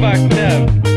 fucked up.